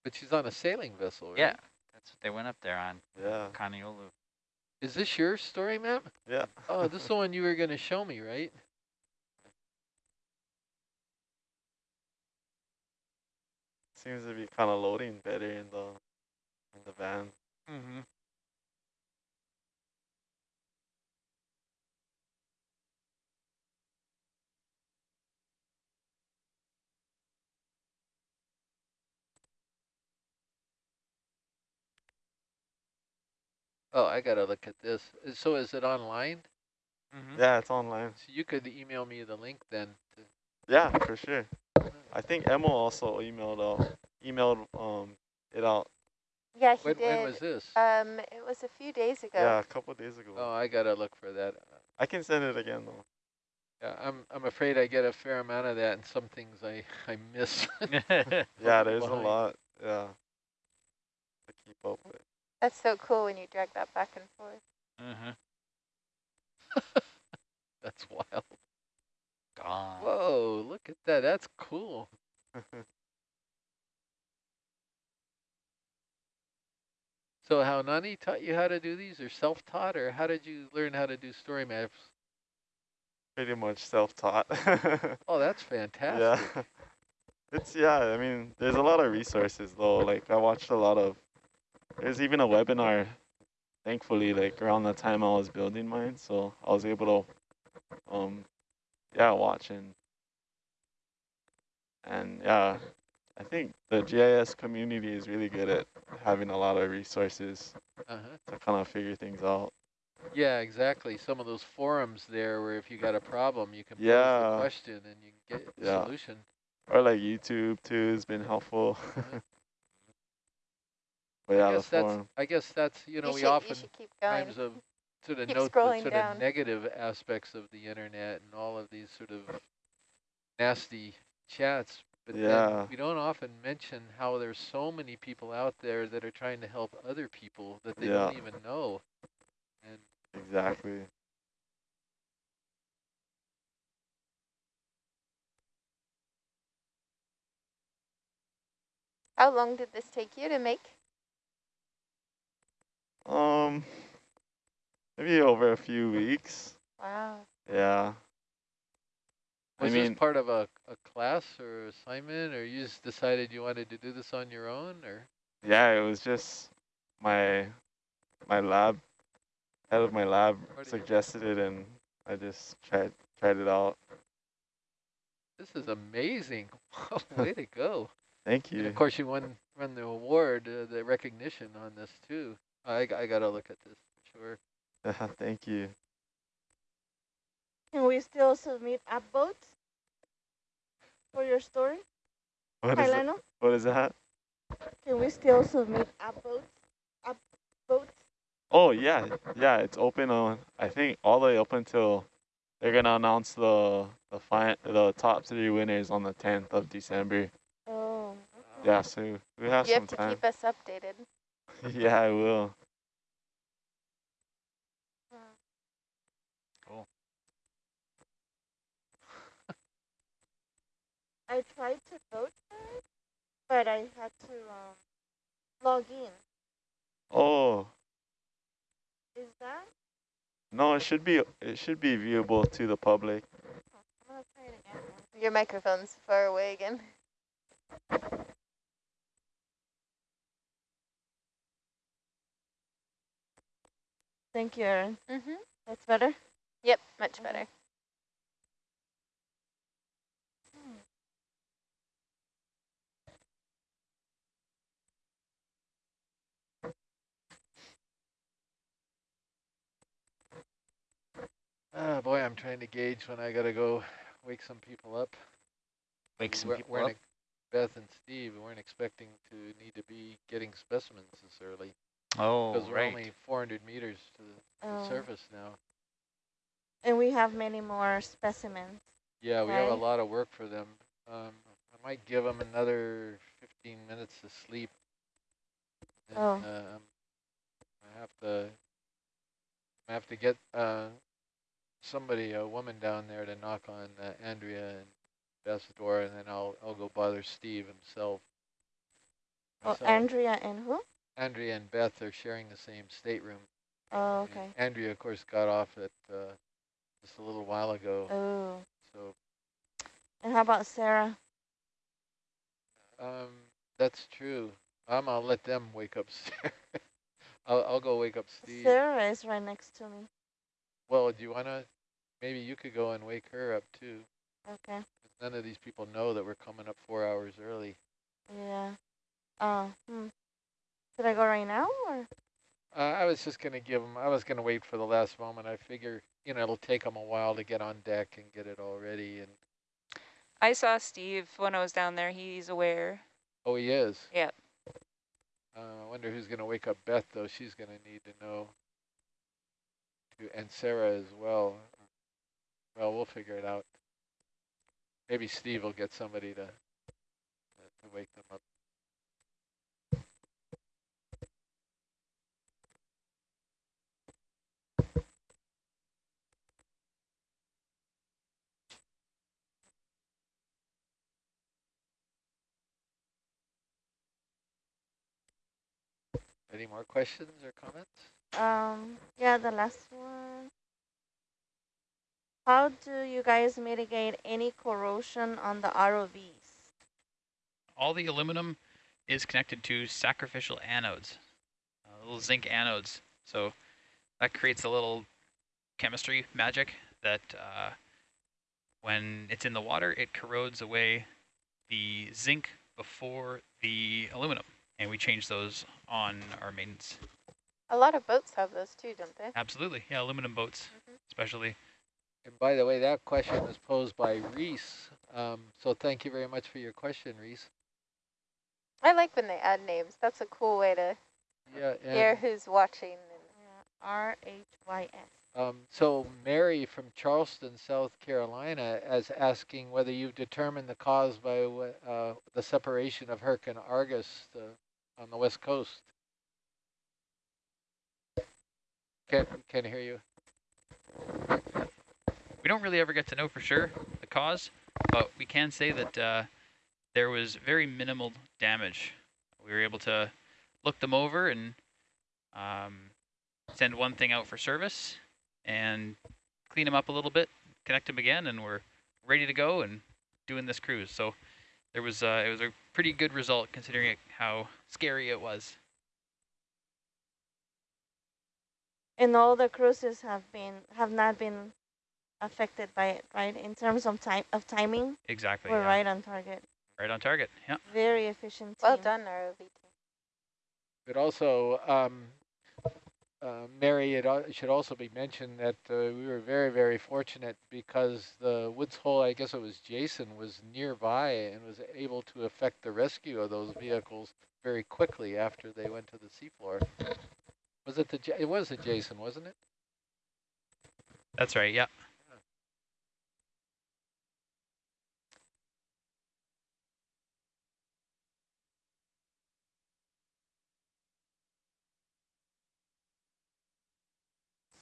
But she's on a sailing vessel, right? Yeah. That's what they went up there on. Yeah. Kaniolu. Is this your story map? Yeah. Oh, this is the one you were going to show me, right? Seems to be kind of loading better in the in the van. Mm-hmm. Oh, I gotta look at this. Uh, So is it online? Mm-hmm. Yeah, it's online. So you could email me the link then. To, Yeah, for sure. I think Emma also emailed out emailed um it out. Yeah, he when, did. when was this? Um, it was a few days ago. Yeah, a couple days ago. oh, I gotta look for that. I can send it again though. Yeah, I'm I'm afraid I get a fair amount of that, and some things I I miss. Yeah, there's a lot. Yeah. To keep up with. That's so cool when you drag that back and forth. mm-hmm. That's wild. Gone. Whoa, look at that. That's cool. So Haunani taught you how to do these, or self-taught, or how did you learn how to do story maps? Pretty much self-taught. Oh, that's fantastic. yeah. It's yeah, I mean, there's a lot of resources though. Like I watched a lot of there's even a webinar thankfully like around the time I was building mine, so I was able to um yeah, watching. and and yeah, I think the GIS community is really good at having a lot of resources Uh-huh. to kind of figure things out. Yeah, exactly. Some of those forums there where if you got a problem, you can pose the Yeah. question and you can get the Yeah. solution. Or like YouTube too has been helpful. but yeah, I the guess that's forum. I guess that's you know you, we should, often should keep going. times of sort of Keep note the sort down. of negative aspects of the internet and all of these sort of nasty chats. But then Yeah. we don't often mention how there's so many people out there that are trying to help other people that they don't even know. And Exactly. How long did this take you to make? Um, maybe over a few weeks. Wow. Yeah. I was mean, this part of a, a class or assignment, or you just decided you wanted to do this on your own, or? yeah, it was just my my lab head of my lab Part of your- suggested it, and I just tried tried it out. This is amazing. Way to go. Thank you. And you. of course, you won, won the award, uh, the recognition on this too. I I gotta look at this, for sure. Uh-huh, thank you. Can we still submit upvotes for your story, What is it? Kailano? What is that? Can we still submit upvotes? Upvotes? Oh yeah, yeah. It's open on. I think all the way up until they're gonna announce the the fi- the top three winners on the 10th of December. Oh. Yeah, so we have you some have to time. keep us updated. yeah, I will. I tried to vote for it, but I had to um, log in. Oh Is that? no, it should be it should be viewable to the public. I'm gonna try it again. Your microphone's far away again. Thank you, Erin. Mm-hmm. That's better. Yep, much better. Ah, boy, I'm trying to gauge when I gotta go wake some people up. Wake some We're- people weren't up. Beth and Steve weren't expecting to need to be getting specimens this early Oh, because we're right. only 400 meters to the, the Oh. surface now. And we have many more specimens. Yeah, we have a lot of work for them. Um, I might give them another 15 minutes to sleep. And, Oh. um, I have to. I have to get uh, somebody, a woman down there, to knock on uh, Andrea and Beth's door, and then I'll I'll go bother Steve himself. Oh, So Andrea and who? Andrea and Beth are sharing the same stateroom. Oh, And okay. Andrea, of course, got off at uh, just a little while ago. Oh, So and how about Sarah? um, that's true. I'm gonna let them wake up. Sarah. I'll I'll go wake up Steve. Sarah is right next to me. Well, do you wanna? Maybe you could go and wake her up too. Okay. None of these people know that we're coming up four hours early. Yeah. Uh, hmm. Should I go right now or? Uh, I was just gonna give them. I was gonna wait for the last moment. I figure you know it'll take them a while to get on deck and get it all ready. And I saw Steve when I was down there. He's aware. oh, he is. Yep. Uh, I wonder who's gonna wake up Beth though. She's gonna need to know. And Sarah as well. Well, we'll figure it out. Maybe Steve will get somebody to to wake them up. Any more questions or comments? Um, yeah, the last one. How do you guys mitigate any corrosion on the ROVs? All the aluminum is connected to sacrificial anodes, uh, little zinc anodes. So that creates a little chemistry magic that uh, when it's in the water, it corrodes away the zinc before the aluminum. And we change those on our maintenance. A lot of boats have those too, don't they? Absolutely. Yeah, aluminum boats, especially. And by the way, that question was posed by Reese. Um, so thank you very much for your question, Reese. I like when they add names. That's a cool way to Yeah, hear who's watching. Yeah, R H Y S. um, so Mary from Charleston, South Carolina, is asking whether you've determined the cause by uh, the separation of Herc and Argus uh, on the west coast. Can't can't hear you. We don't really ever get to know for sure the cause, but we can say that uh, there was very minimal damage. We were able to look them over and um, send one thing out for service and clean them up a little bit, connect them again, and we're ready to go and doing this cruise. So there was uh, it was a pretty good result considering how scary it was. And all the cruises have been have not been affected by it, right? In terms of time of timing, Exactly. we're yeah. right on target. Right on target. Yeah. Very efficient. well team. done, ROV team. But also, um, uh, Mary, it al- should also be mentioned that uh, we were very, very fortunate because the Woods Hole, I guess it was Jason, was nearby and was able to effect the rescue of those vehicles very quickly after they went to the seafloor. Was it the? Ja- It was the Jason, wasn't it? That's right. Yeah.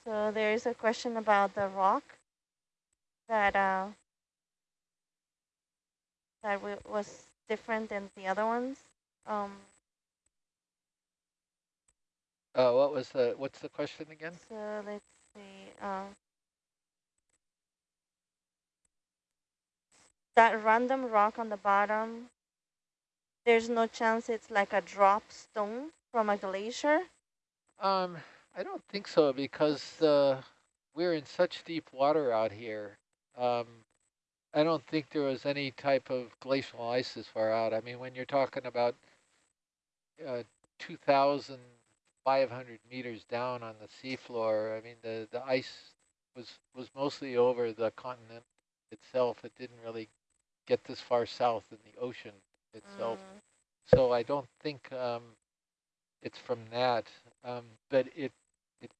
So there is a question about the rock that uh, that w was different than the other ones. Um, Uh, what was the? What's the question again? so let's see. Uh, that random rock on the bottom. There's no chance it's like a drop stone from a glacier. Um, I don't think so because uh, we're in such deep water out here. Um, I don't think there was any type of glacial ice this far out. I mean, when you're talking about uh, 2,500 meters down on the seafloor, I mean, the, the ice was, was mostly over the continent itself. It didn't really get this far south in the ocean itself. Mm, So I don't think um, it's from that. Um, but it, it,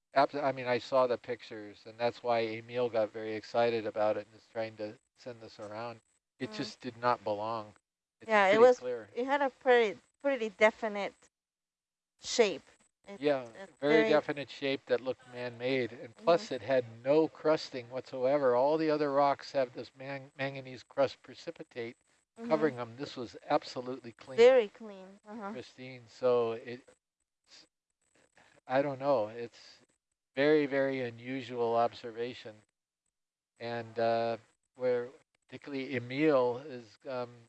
I mean, I saw the pictures, and that's why Emil got very excited about it and is trying to send this around. It Mm. just did not belong. It's Yeah, it was- clear. it had a pretty pretty definite shape. It- Yeah, it's very, definite shape that looked man-made, and plus it had no crusting whatsoever. All the other rocks have this man- manganese crust precipitate mhm, covering them. This was absolutely clean. Very clean. Uh-huh. pristine. So it, it's- I don't know. It's very, very unusual observation. And uh, where particularly Emil is um,